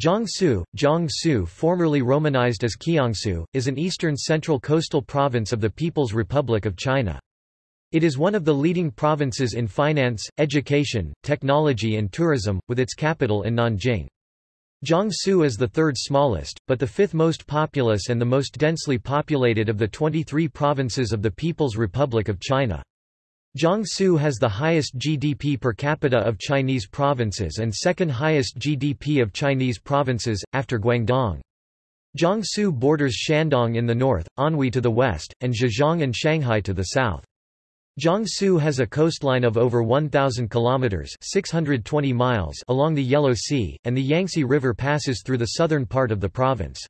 Jiangsu, Jiangsu formerly romanized as Kiangsu, is an eastern central coastal province of the People's Republic of China. It is one of the leading provinces in finance, education, technology and tourism, with its capital in Nanjing. Jiangsu is the third smallest, but the fifth most populous and the most densely populated of the 23 provinces of the People's Republic of China. Jiangsu has the highest GDP per capita of Chinese provinces and second highest GDP of Chinese provinces, after Guangdong. Jiangsu borders Shandong in the north, Anhui to the west, and Zhejiang and Shanghai to the south. Jiangsu has a coastline of over 1,000 kilometers (620 miles) along the Yellow Sea, and the Yangtze River passes through the southern part of the province.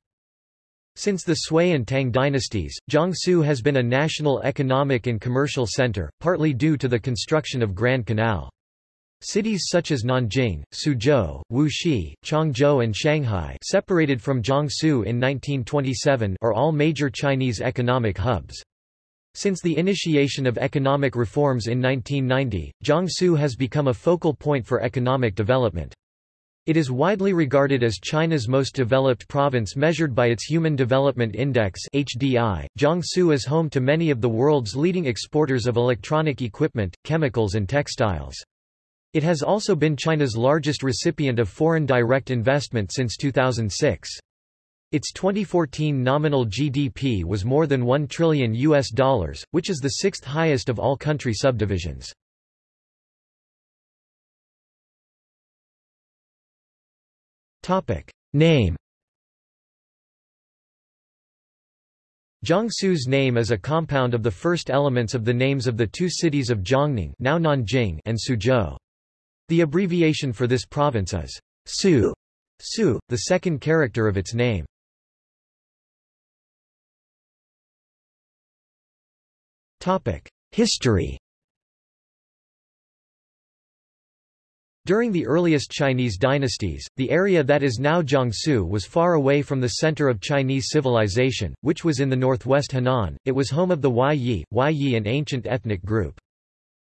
Since the Sui and Tang dynasties, Jiangsu has been a national economic and commercial center, partly due to the construction of Grand Canal. Cities such as Nanjing, Suzhou, Wuxi, Changzhou and Shanghai separated from Jiangsu in 1927 are all major Chinese economic hubs. Since the initiation of economic reforms in 1990, Jiangsu has become a focal point for economic development. It is widely regarded as China's most developed province measured by its Human Development Index (HDI). Jiangsu is home to many of the world's leading exporters of electronic equipment, chemicals and textiles. It has also been China's largest recipient of foreign direct investment since 2006. Its 2014 nominal GDP was more than 1 trillion US dollars, which is the sixth highest of all country subdivisions. Name Jiangsu's name is a compound of the first elements of the names of the two cities of Jiangning now Nanjing and Suzhou. The abbreviation for this province is Su, Su, the second character of its name. History During the earliest Chinese dynasties, the area that is now Jiangsu was far away from the center of Chinese civilization, which was in the northwest Henan. It was home of the Huai Yi, Huai Yi an ancient ethnic group.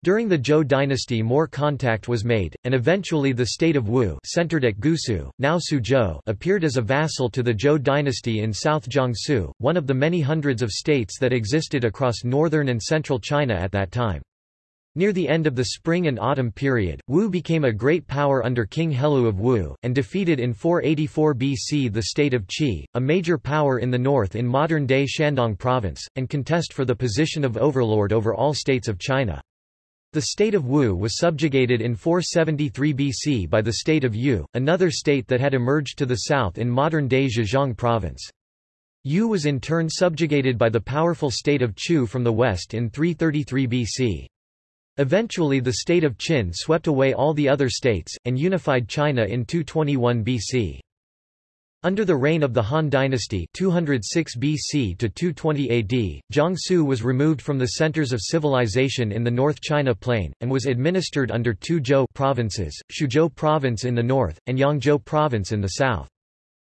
During the Zhou dynasty more contact was made, and eventually the state of Wu centered at Gusu, now Suzhou appeared as a vassal to the Zhou dynasty in South Jiangsu, one of the many hundreds of states that existed across northern and central China at that time. Near the end of the spring and autumn period, Wu became a great power under King Helu of Wu, and defeated in 484 BC the state of Qi, a major power in the north in modern-day Shandong province, and contest for the position of overlord over all states of China. The state of Wu was subjugated in 473 BC by the state of Yue, another state that had emerged to the south in modern-day Zhejiang province. Yue was in turn subjugated by the powerful state of Chu from the west in 333 BC. Eventually the state of Qin swept away all the other states, and unified China in 221 BC. Under the reign of the Han dynasty 206 BC to 220 AD, Jiangsu was removed from the centers of civilization in the North China Plain, and was administered under two Zhou provinces, Xuzhou Province in the north, and Yangzhou Province in the south.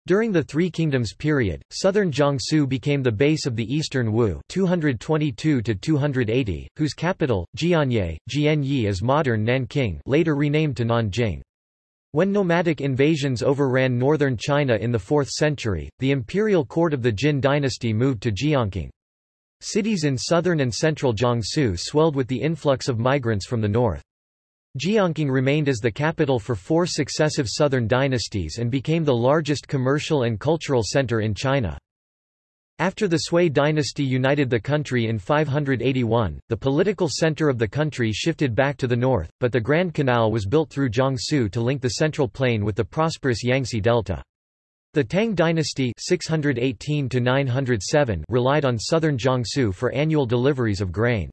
During the Three Kingdoms period, southern Jiangsu became the base of the eastern Wu 222 280, whose capital, Jianye, Jianyi is modern Nanking later renamed to Nanjing. When nomadic invasions overran northern China in the 4th century, the imperial court of the Jin dynasty moved to Jiankang. Cities in southern and central Jiangsu swelled with the influx of migrants from the north. Jiankang remained as the capital for four successive southern dynasties and became the largest commercial and cultural center in China. After the Sui dynasty united the country in 581, the political center of the country shifted back to the north, but the Grand Canal was built through Jiangsu to link the central plain with the prosperous Yangtze Delta. The Tang dynasty 618 relied on southern Jiangsu for annual deliveries of grain.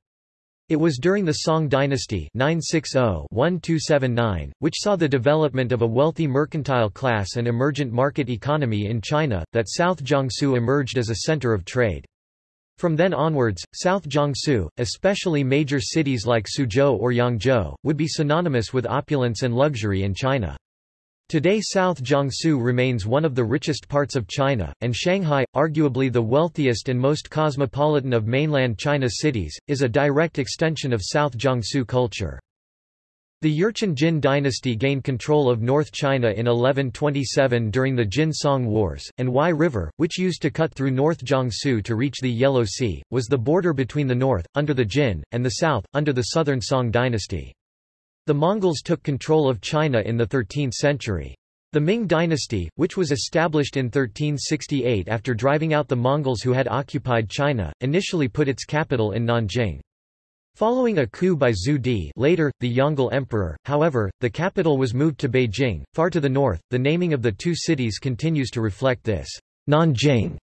It was during the Song dynasty 960-1279, which saw the development of a wealthy mercantile class and emergent market economy in China, that South Jiangsu emerged as a center of trade. From then onwards, South Jiangsu, especially major cities like Suzhou or Yangzhou, would be synonymous with opulence and luxury in China. Today South Jiangsu remains one of the richest parts of China, and Shanghai, arguably the wealthiest and most cosmopolitan of mainland China cities, is a direct extension of South Jiangsu culture. The Jurchen Jin dynasty gained control of North China in 1127 during the Jin Song Wars, and Huai River, which used to cut through North Jiangsu to reach the Yellow Sea, was the border between the north, under the Jin, and the south, under the southern Song dynasty. The Mongols took control of China in the 13th century. The Ming dynasty, which was established in 1368 after driving out the Mongols who had occupied China, initially put its capital in Nanjing. Following a coup by Zhu Di later, the Yongle Emperor, however, the capital was moved to Beijing, far to the north. The naming of the two cities continues to reflect this. Nanjing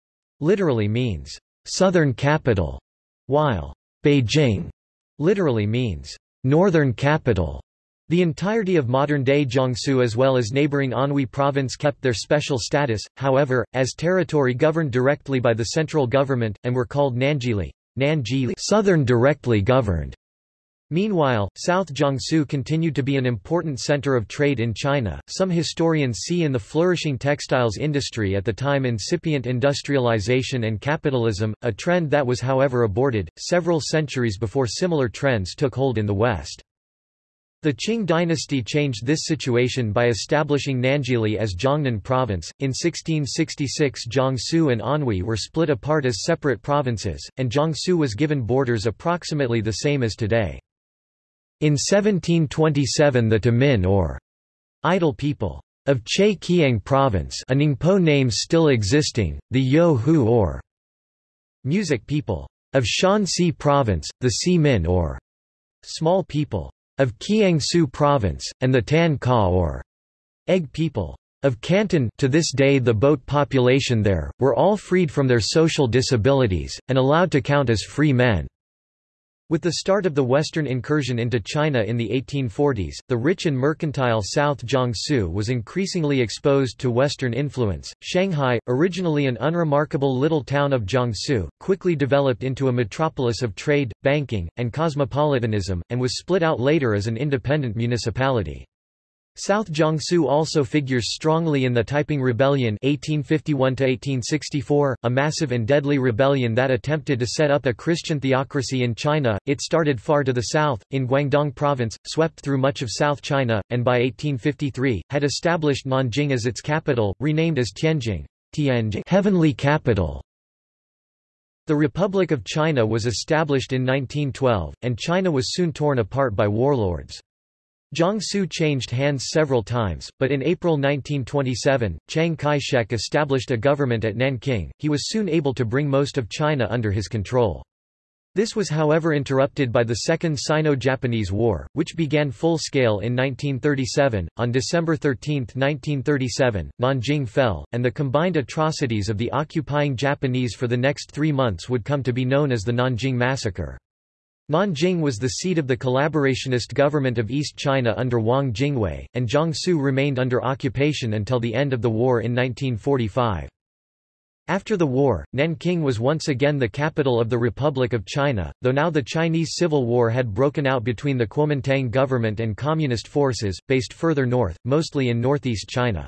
literally means southern capital, while Beijing literally means northern capital. The entirety of modern-day Jiangsu as well as neighboring Anhui province kept their special status, however, as territory governed directly by the central government, and were called Nanzhili, Nanzhili southern directly governed. Meanwhile, South Jiangsu continued to be an important center of trade in China. Some historians see in the flourishing textiles industry at the time incipient industrialization and capitalism, a trend that was however aborted, several centuries before similar trends took hold in the West. The Qing dynasty changed this situation by establishing Nanzhili as Jiangnan province. In 1666 Jiangsu and Anhui were split apart as separate provinces, and Jiangsu was given borders approximately the same as today. In 1727 the Tamin or idle people of Che Kiang province a Ningpo name still existing, the Yo Hu or music people of Shanxi province, the Si Min or small people of Kiangsu Province, and the Tan Ka or Egg people of Canton to this day the boat population there, were all freed from their social disabilities, and allowed to count as free men. With the start of the Western incursion into China in the 1840s, the rich and mercantile South Jiangsu was increasingly exposed to Western influence. Shanghai, originally an unremarkable little town of Jiangsu, quickly developed into a metropolis of trade, banking, and cosmopolitanism, and was split out later as an independent municipality. South Jiangsu also figures strongly in the Taiping Rebellion 1851 a massive and deadly rebellion that attempted to set up a Christian theocracy in China. It started far to the south, in Guangdong province, swept through much of South China, and by 1853, had established Nanjing as its capital, renamed as Tianjing, Tianjing heavenly capital. The Republic of China was established in 1912, and China was soon torn apart by warlords. Jiangsu changed hands several times, but in April 1927, Chiang Kai-shek established a government at Nanking. He was soon able to bring most of China under his control. This was however interrupted by the Second Sino-Japanese War, which began full-scale in 1937. On December 13, 1937, Nanjing fell, and the combined atrocities of the occupying Japanese for the next three months would come to be known as the Nanjing Massacre. Nanjing was the seat of the collaborationist government of East China under Wang Jingwei, and Jiangsu remained under occupation until the end of the war in 1945. After the war, Nanking was once again the capital of the Republic of China, though now the Chinese Civil War had broken out between the Kuomintang government and communist forces, based further north, mostly in northeast China.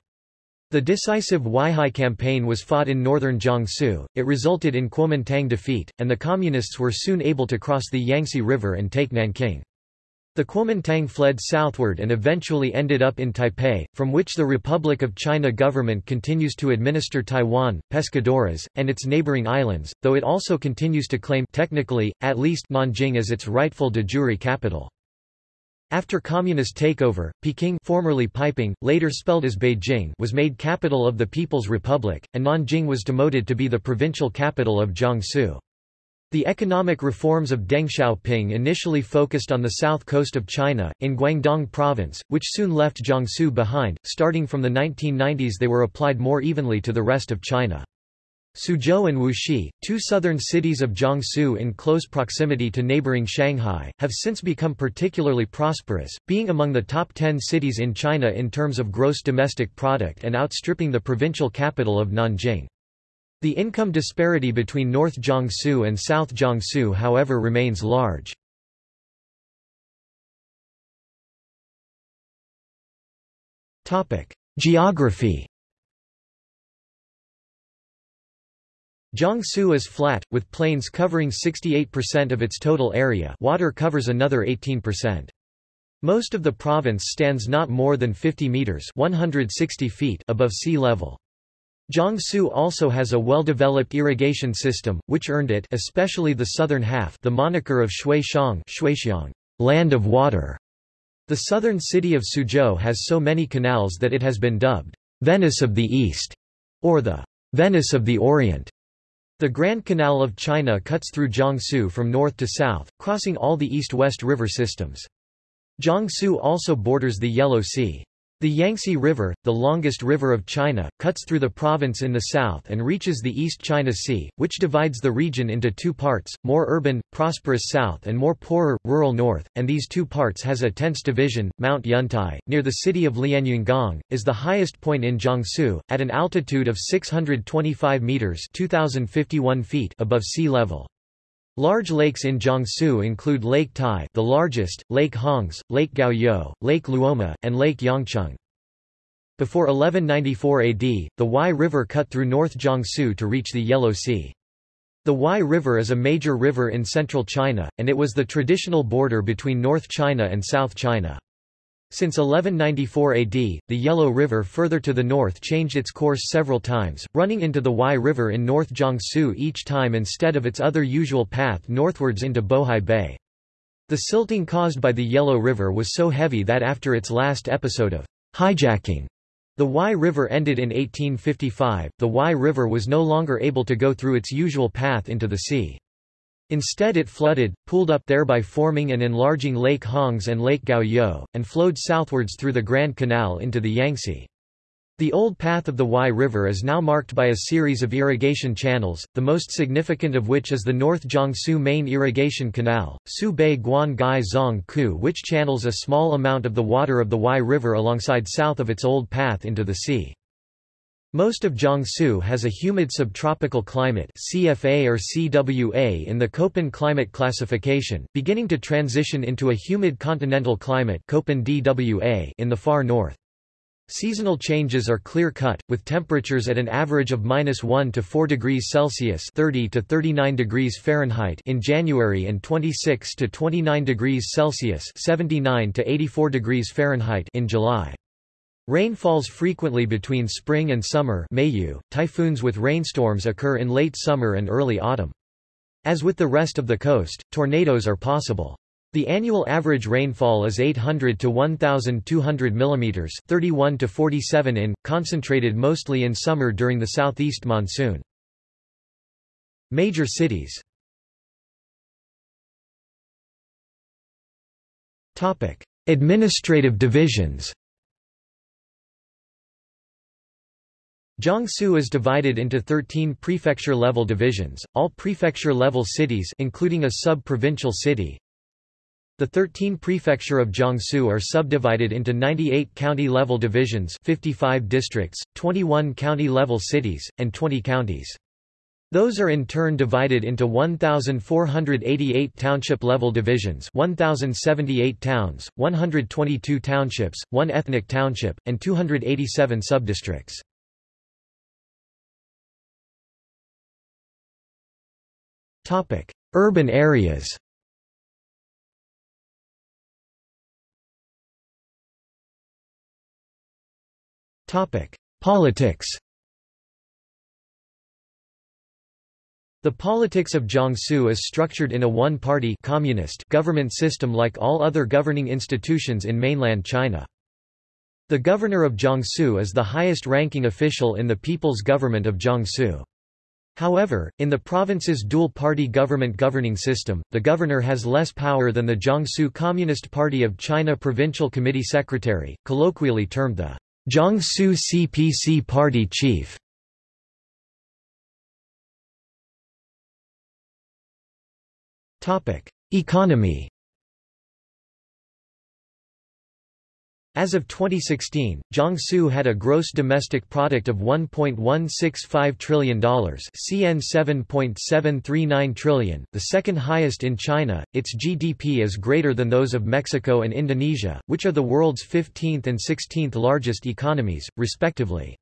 The decisive Huaihai campaign was fought in northern Jiangsu, it resulted in Kuomintang defeat, and the Communists were soon able to cross the Yangtze River and take Nanking. The Kuomintang fled southward and eventually ended up in Taipei, from which the Republic of China government continues to administer Taiwan, Pescadores, and its neighboring islands, though it also continues to claim technically, at least Nanjing as its rightful de jure capital. After communist takeover, Peking formerly Peiping, later spelled as Beijing was made capital of the People's Republic, and Nanjing was demoted to be the provincial capital of Jiangsu. The economic reforms of Deng Xiaoping initially focused on the south coast of China, in Guangdong province, which soon left Jiangsu behind. Starting from the 1990s they were applied more evenly to the rest of China. Suzhou and Wuxi, two southern cities of Jiangsu in close proximity to neighboring Shanghai, have since become particularly prosperous, being among the top 10 cities in China in terms of gross domestic product and outstripping the provincial capital of Nanjing. The income disparity between North Jiangsu and South Jiangsu however remains large. Geography Jiangsu is flat, with plains covering 68% of its total area water covers another 18%. Most of the province stands not more than 50 meters 160 feet above sea level. Jiangsu also has a well-developed irrigation system, which earned it especially the southern half the moniker of Shuixiang, Shuixiang land of water. The southern city of Suzhou has so many canals that it has been dubbed, Venice of the East, or the Venice of the Orient. The Grand Canal of China cuts through Jiangsu from north to south, crossing all the east-west river systems. Jiangsu also borders the Yellow Sea. The Yangtze River, the longest river of China, cuts through the province in the south and reaches the East China Sea, which divides the region into two parts, more urban, prosperous south and more poorer, rural north, and these two parts has a tense division. Mount Yuntai, near the city of Lianyungang, is the highest point in Jiangsu, at an altitude of 625 meters 2051 feet above sea level. Large lakes in Jiangsu include Lake Tai the largest, Lake Hongze, Lake Gaoyou, Lake Luoma, and Lake Yangcheng. Before 1194 AD, the Huai River cut through North Jiangsu to reach the Yellow Sea. The Huai River is a major river in central China, and it was the traditional border between North China and South China. Since 1194 AD, the Yellow River further to the north changed its course several times, running into the Huai River in North Jiangsu each time instead of its other usual path northwards into Bohai Bay. The silting caused by the Yellow River was so heavy that after its last episode of hijacking, the Huai River ended in 1855, the Huai River was no longer able to go through its usual path into the sea. Instead it flooded, pooled up thereby forming and enlarging Lake Hongze and Lake Gaoyou, and flowed southwards through the Grand Canal into the Yangtze. The old path of the Huai River is now marked by a series of irrigation channels, the most significant of which is the North Jiangsu Main Irrigation Canal, Su Bei Guan Gai Zong Ku which channels a small amount of the water of the Huai River alongside south of its old path into the sea. Most of Jiangsu has a humid subtropical climate CFA or CWA in the Köppen climate classification, beginning to transition into a humid continental climate Köppen DWA in the far north. Seasonal changes are clear-cut, with temperatures at an average of minus 1 to 4 degrees Celsius 30 to 39 degrees Fahrenheit in January and 26 to 29 degrees Celsius 79 to 84 degrees Fahrenheit in July. Rain falls frequently between spring and summer. .Typhoons with rainstorms occur in late summer and early autumn. As with the rest of the coast, tornadoes are possible. The annual average rainfall is 800 to 1,200 mm 31 to 47 in, concentrated mostly in summer during the southeast monsoon. Major cities Administrative divisions Jiangsu is divided into 13 prefecture-level divisions, all prefecture-level cities including a sub-provincial city. The 13 prefecture of Jiangsu are subdivided into 98 county-level divisions 55 districts, 21 county-level cities, and 20 counties. Those are in turn divided into 1,488 township-level divisions 1,078 towns, 122 townships, 1 ethnic township, and 287 subdistricts. Urban areas Politics The politics of Jiangsu is structured in a one-party communist government system like all other governing institutions in mainland China. The governor of Jiangsu is the highest-ranking official in the People's Government of Jiangsu. However, in the province's dual-party government governing system, the governor has less power than the Jiangsu Communist Party of China Provincial Committee Secretary, colloquially termed the Jiangsu CPC Party Chief. Economy As of 2016, Jiangsu had a gross domestic product of $1.165 trillion CN 7.739 trillion, the second highest in China. Its GDP is greater than those of Mexico and Indonesia, which are the world's 15th and 16th largest economies, respectively.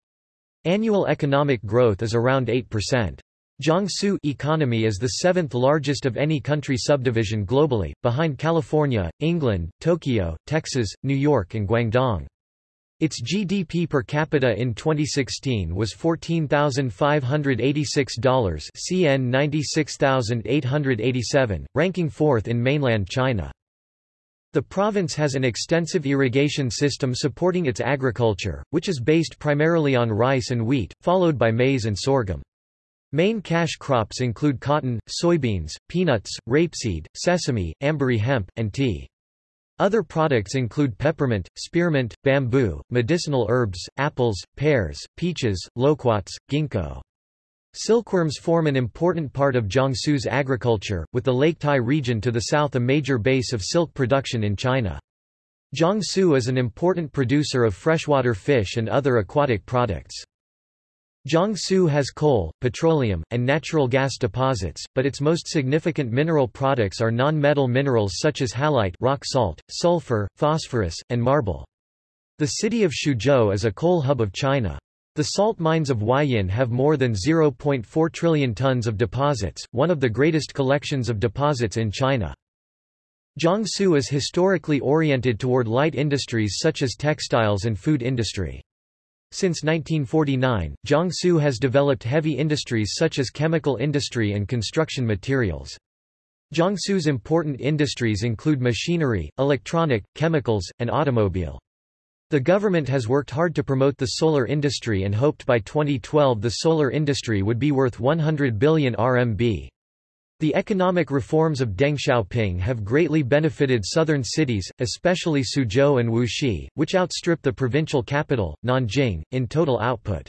Annual economic growth is around 8%. Jiangsu economy is the seventh largest of any country subdivision globally, behind California, England, Tokyo, Texas, New York and Guangdong. Its GDP per capita in 2016 was $14,586 CN 96,887, ranking fourth in mainland China. The province has an extensive irrigation system supporting its agriculture, which is based primarily on rice and wheat, followed by maize and sorghum. Main cash crops include cotton, soybeans, peanuts, rapeseed, sesame, ambary hemp, and tea. Other products include peppermint, spearmint, bamboo, medicinal herbs, apples, pears, peaches, loquats, ginkgo. Silkworms form an important part of Jiangsu's agriculture, with the Lake Tai region to the south a major base of silk production in China. Jiangsu is an important producer of freshwater fish and other aquatic products. Jiangsu has coal, petroleum, and natural gas deposits, but its most significant mineral products are non-metal minerals such as halite rock salt, sulfur, phosphorus, and marble. The city of Xuzhou is a coal hub of China. The salt mines of Huaiyin have more than 0.4 trillion tons of deposits, one of the greatest collections of deposits in China. Jiangsu is historically oriented toward light industries such as textiles and food industry. Since 1949, Jiangsu has developed heavy industries such as chemical industry and construction materials. Jiangsu's important industries include machinery, electronic, chemicals, and automobile. The government has worked hard to promote the solar industry and hoped by 2012 the solar industry would be worth 100 billion RMB. The economic reforms of Deng Xiaoping have greatly benefited southern cities, especially Suzhou and Wuxi, which outstrip the provincial capital, Nanjing, in total output.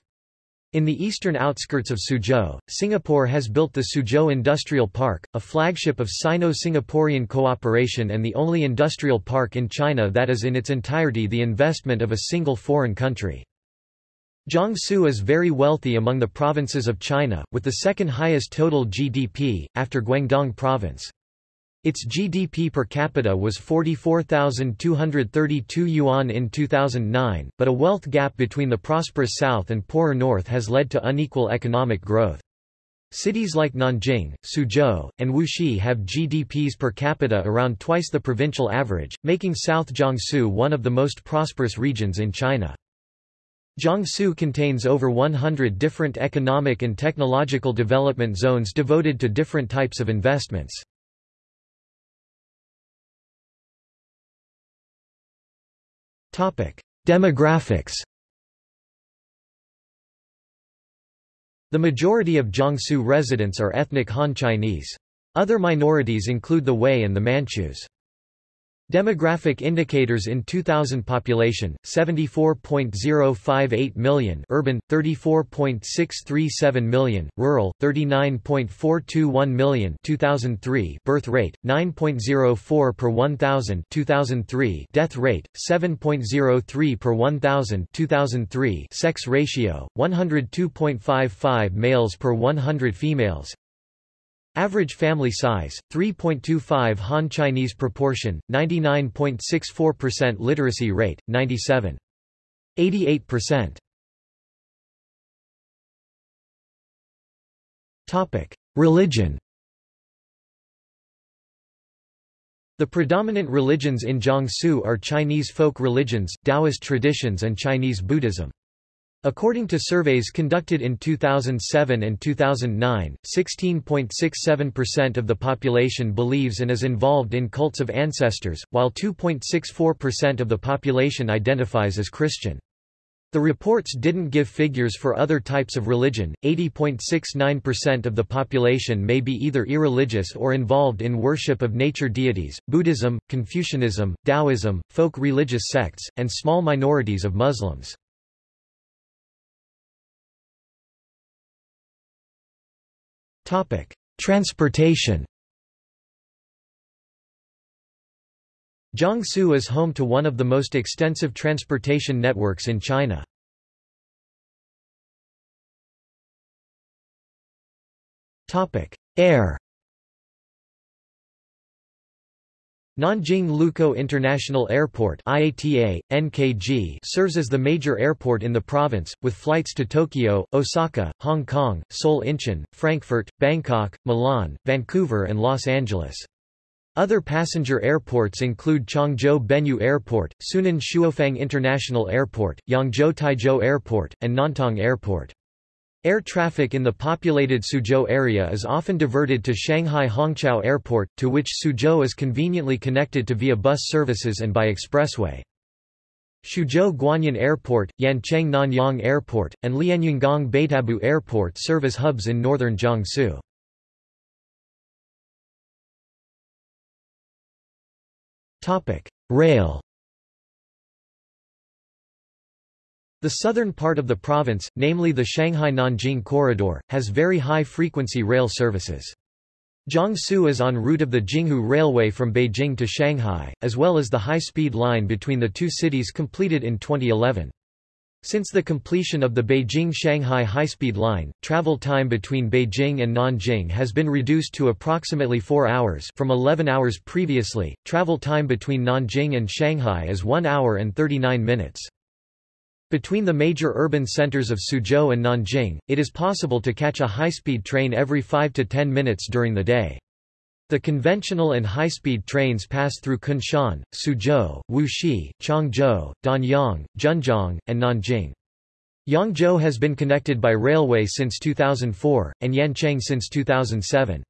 In the eastern outskirts of Suzhou, Singapore has built the Suzhou Industrial Park, a flagship of Sino-Singaporean cooperation and the only industrial park in China that is in its entirety the investment of a single foreign country. Jiangsu is very wealthy among the provinces of China, with the second highest total GDP, after Guangdong Province. Its GDP per capita was 44,232 yuan in 2009, but a wealth gap between the prosperous south and poorer north has led to unequal economic growth. Cities like Nanjing, Suzhou, and Wuxi have GDPs per capita around twice the provincial average, making South Jiangsu one of the most prosperous regions in China. Jiangsu contains over 100 different economic and technological development zones devoted to different types of investments. Demographics The majority of Jiangsu residents are ethnic Han Chinese. Other minorities include the Hui and the Manchus. Demographic indicators in 2000 population 74.058 million urban 34.637 million rural 39.421 million 2003 birth rate 9.04 per 1000 2003 death rate 7.03 per 1000 2003 sex ratio 102.55 males per 100 females Average family size, 3.25 Han Chinese proportion, 99.64% literacy rate, 97.88%. Topic: Religion. The predominant religions in Jiangsu are Chinese folk religions, Taoist traditions and Chinese Buddhism. According to surveys conducted in 2007 and 2009, 16.67% of the population believes and is involved in cults of ancestors, while 2.64% of the population identifies as Christian. The reports didn't give figures for other types of religion. 80.69% of the population may be either irreligious or involved in worship of nature deities, Buddhism, Confucianism, Taoism, folk religious sects, and small minorities of Muslims. Topic: Transportation. Jiangsu is home to one of the most extensive transportation networks in China. Topic: Air. Nanjing Lukou International Airport IATA, NKG serves as the major airport in the province, with flights to Tokyo, Osaka, Hong Kong, Seoul Incheon, Frankfurt, Bangkok, Milan, Vancouver and Los Angeles. Other passenger airports include Changzhou Benniu Airport, Sunan Shuofang International Airport, Yangzhou Taizhou Airport, and Nantong Airport. Air traffic in the populated Suzhou area is often diverted to Shanghai Hongqiao Airport, to which Suzhou is conveniently connected to via bus services and by expressway. Xuzhou Guanyin Airport, Yancheng Nanyang Airport, and Lianyungang Baitabu Airport serve as hubs in northern Jiangsu. Rail The southern part of the province, namely the Shanghai-Nanjing corridor, has very high-frequency rail services. Jiangsu is en route of the Jinghu Railway from Beijing to Shanghai, as well as the high-speed line between the two cities completed in 2011. Since the completion of the Beijing-Shanghai high-speed line, travel time between Beijing and Nanjing has been reduced to approximately 4 hours from 11 hours previously. Travel time between Nanjing and Shanghai is 1 hour and 39 minutes. Between the major urban centers of Suzhou and Nanjing, it is possible to catch a high-speed train every 5 to 10 minutes during the day. The conventional and high-speed trains pass through Kunshan, Suzhou, Wuxi, Changzhou, Danyang, Zhenjiang, and Nanjing. Yangzhou has been connected by railway since 2004, and Yancheng since 2007.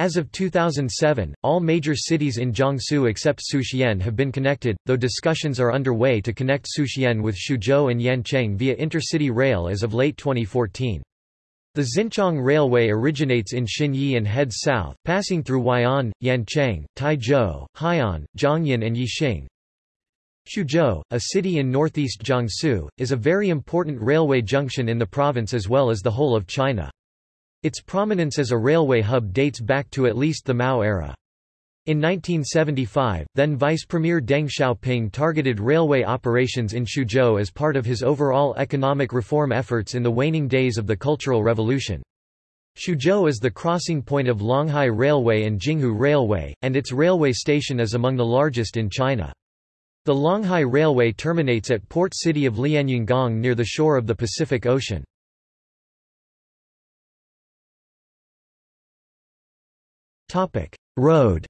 As of 2007, all major cities in Jiangsu except Suqian have been connected, though discussions are underway to connect Suqian with Xuzhou and Yancheng via intercity rail as of late 2014. The Xinchang Railway originates in Xinyi and heads south, passing through Huai'an, Yancheng, Taizhou, Hai'an, Jiangyin and Yixing. Xuzhou, a city in northeast Jiangsu, is a very important railway junction in the province as well as the whole of China. Its prominence as a railway hub dates back to at least the Mao era. In 1975, then Vice Premier Deng Xiaoping targeted railway operations in Xuzhou as part of his overall economic reform efforts in the waning days of the Cultural Revolution. Xuzhou is the crossing point of Longhai Railway and Jinghu Railway, and its railway station is among the largest in China. The Longhai Railway terminates at port city of Lianyungang near the shore of the Pacific Ocean. Topic: Road.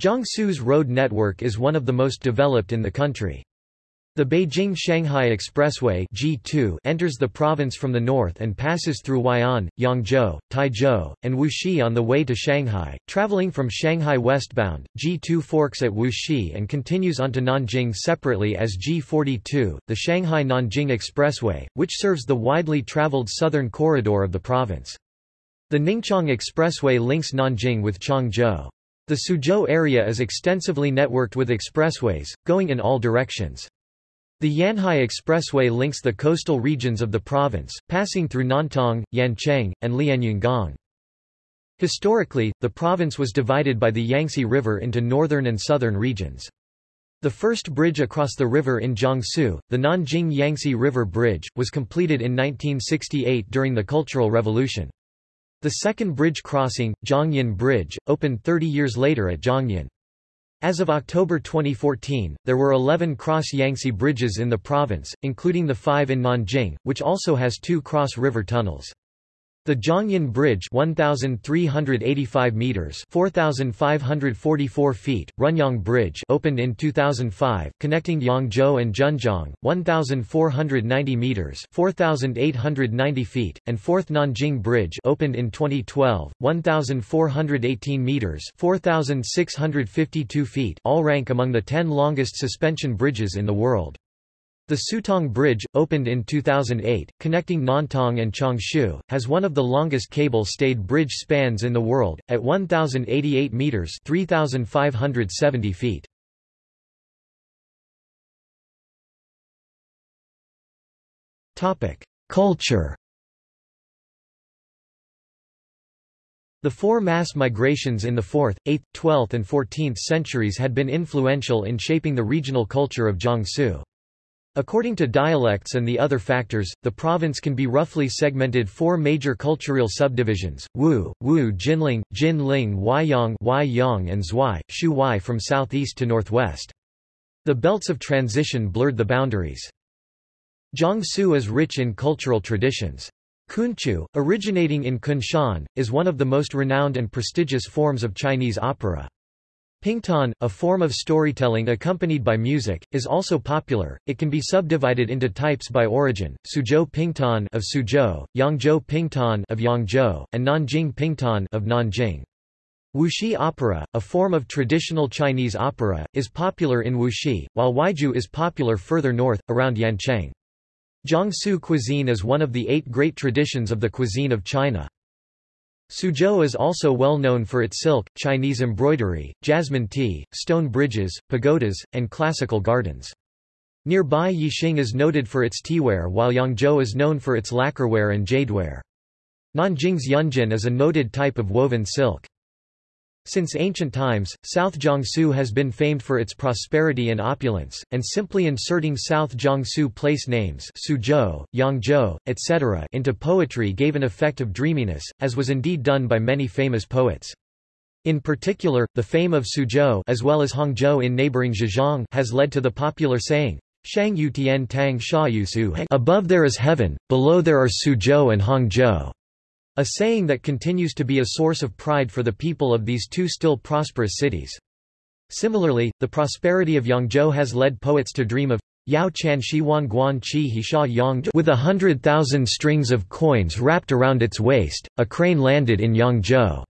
Jiangsu's road network is one of the most developed in the country. The Beijing-Shanghai Expressway G2 enters the province from the north and passes through Huai'an, Yangzhou, Taizhou, and Wuxi on the way to Shanghai. Traveling from Shanghai westbound, G2 forks at Wuxi and continues onto Nanjing separately as G42, the Shanghai-Nanjing Expressway, which serves the widely traveled southern corridor of the province. The Ningqiang Expressway links Nanjing with Changzhou. The Suzhou area is extensively networked with expressways, going in all directions. The Yanhai Expressway links the coastal regions of the province, passing through Nantong, Yancheng, and Lianyungang. Historically, the province was divided by the Yangtze River into northern and southern regions. The first bridge across the river in Jiangsu, the Nanjing Yangtze River Bridge, was completed in 1968 during the Cultural Revolution. The second bridge crossing, Jiangyin Bridge, opened 30 years later at Jiangyin. As of October 2014, there were 11 cross-Yangtze bridges in the province, including the five in Nanjing, which also has two cross-river tunnels. The Jiangyin Bridge 1385 meters 4544 feet Runyang Bridge opened in 2005 connecting Yangzhou and Zhenjiang 1490 meters 4890 feet and Fourth Nanjing Bridge opened in 2012 1418 meters 4652 feet all rank among the 10 longest suspension bridges in the world. The Sutong Bridge, opened in 2008, connecting Nantong and Changshu, has one of the longest cable-stayed bridge spans in the world, at 1,088 meters 3,570 feet. Culture The four mass migrations in the 4th, 8th, 12th and 14th centuries had been influential in shaping the regional culture of Jiangsu. According to dialects and the other factors, the province can be roughly segmented four major cultural subdivisions, Wu, Wu Jinling, Jinling Huaiyang Huaiyang and Zhuai, Shu Wai from southeast to northwest. The belts of transition blurred the boundaries. Jiangsu is rich in cultural traditions. Kunqu, originating in Kunshan, is one of the most renowned and prestigious forms of Chinese opera. Pingtan, a form of storytelling accompanied by music, is also popular. It can be subdivided into types by origin: Suzhou Pingtan of Suzhou, Yangzhou Pingtan of Yangzhou, and Nanjing Pingtan of Nanjing. Wuxi opera, a form of traditional Chinese opera, is popular in Wuxi, while Huaiju is popular further north, around Yancheng. Jiangsu cuisine is one of the eight great traditions of the cuisine of China. Suzhou is also well known for its silk, Chinese embroidery, jasmine tea, stone bridges, pagodas, and classical gardens. Nearby Yixing is noted for its teaware while Yangzhou is known for its lacquerware and jadeware. Nanjing's yunjin is a noted type of woven silk. Since ancient times, South Jiangsu has been famed for its prosperity and opulence, and simply inserting South Jiangsu place names Suzhou, Yangzhou, etc. into poetry gave an effect of dreaminess, as was indeed done by many famous poets. In particular, the fame of Suzhou as well as Hangzhou in neighboring Zhejiang has led to the popular saying, Shang Yutian Tang Sha Yusu Above there is heaven, below there are Suzhou and Hangzhou. A saying that continues to be a source of pride for the people of these two still prosperous cities. Similarly, the prosperity of Yangzhou has led poets to dream of Yao Chan Shi Wan Guan Qi He Sha Yang with a hundred thousand strings of coins wrapped around its waist, a crane landed in Yangzhou.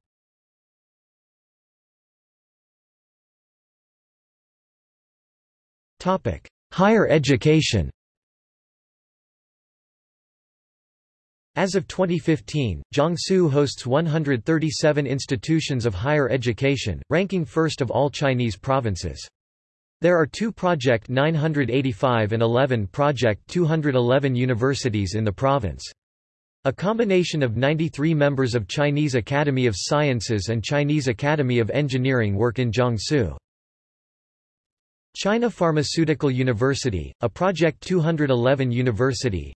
Higher education As of 2015, Jiangsu hosts 137 institutions of higher education, ranking first of all Chinese provinces. There are two Project 985 and 11 Project 211 universities in the province. A combination of 93 members of Chinese Academy of Sciences and Chinese Academy of Engineering work in Jiangsu. China Pharmaceutical University, a Project 211 university,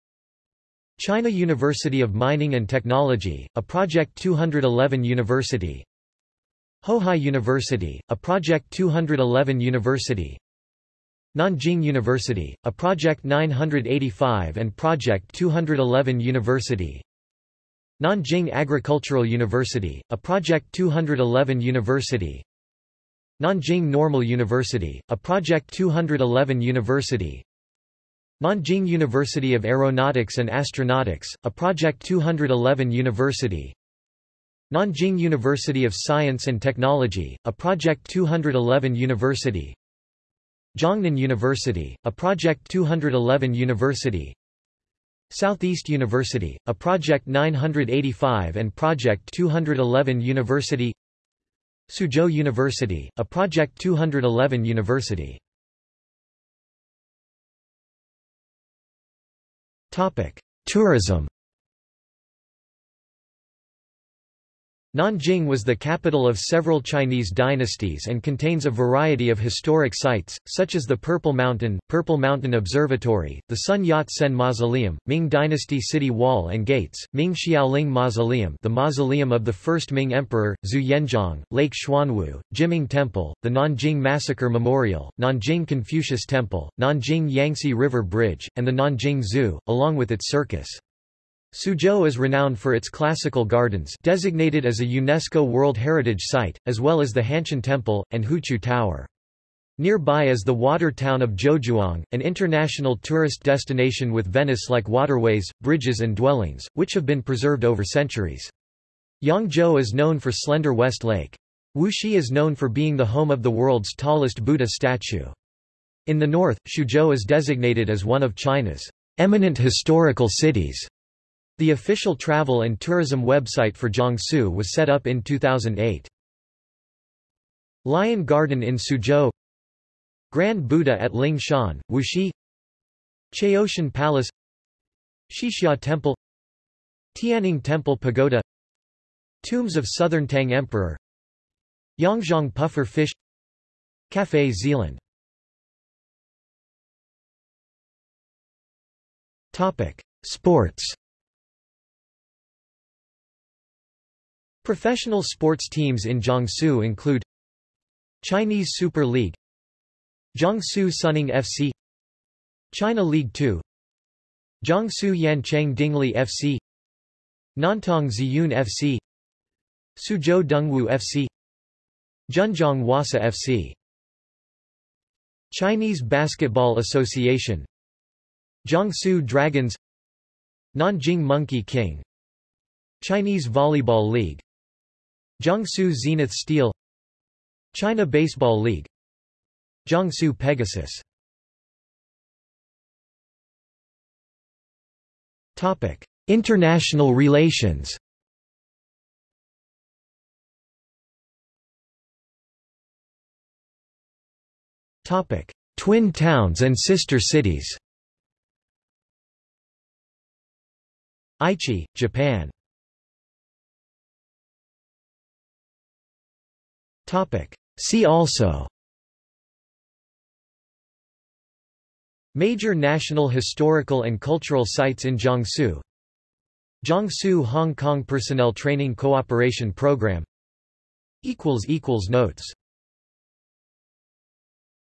China University of Mining and Technology, a Project 211 university. Hohai University, a Project 211 university. Nanjing University, a Project 985 and Project 211 university. Nanjing Agricultural University, a Project 211 university. Nanjing Normal University, a Project 211 university Nanjing University of Aeronautics and Astronautics, a Project 211 university. Nanjing University of Science and Technology, a Project 211 university. Jiangnan University, a Project 211 university. Southeast University, a Project 985 and Project 211 university. Suzhou University, a Project 211 university Tourism Nanjing was the capital of several Chinese dynasties and contains a variety of historic sites, such as the Purple Mountain, Purple Mountain Observatory, the Sun Yat-sen Mausoleum, Ming Dynasty City Wall and Gates, Ming Xiaoling Mausoleum the mausoleum of the first Ming Emperor, Zhu Yuanzhang, Lake Xuanwu, Jiming Temple, the Nanjing Massacre Memorial, Nanjing Confucius Temple, Nanjing Yangtze River Bridge, and the Nanjing Zoo, along with its circus. Suzhou is renowned for its classical gardens designated as a UNESCO World Heritage Site, as well as the Hanshan Temple, and Huqiu Tower. Nearby is the water town of Zhouzhuang, an international tourist destination with Venice-like waterways, bridges and dwellings, which have been preserved over centuries. Yangzhou is known for slender West Lake. Wuxi is known for being the home of the world's tallest Buddha statue. In the north, Xuzhou is designated as one of China's eminent historical cities. The official travel and tourism website for Jiangsu was set up in 2008. Lion Garden in Suzhou Grand Buddha at Lingshan, Wuxi Chaoshan Palace Xixia Temple Tianning Temple Pagoda Tombs of Southern Tang Emperor Yangzhong Puffer Fish Café Zealand Sports Professional sports teams in Jiangsu include Chinese Super League Jiangsu Suning FC China League 2 Jiangsu Yancheng Dingli FC Nantong Ziyun FC Suzhou Dongwu FC Zhenjiang Wasa FC Chinese Basketball Association Jiangsu Dragons Nanjing Monkey King Chinese Volleyball League Jiangsu Zenith Steel China Baseball League Jiangsu Pegasus Topic: International relations. Topic: Twin towns and sister cities. Aichi, Japan. Topic: See also. Major national historical and cultural sites in Jiangsu. Jiangsu Hong Kong Personnel Training Cooperation Program. Notes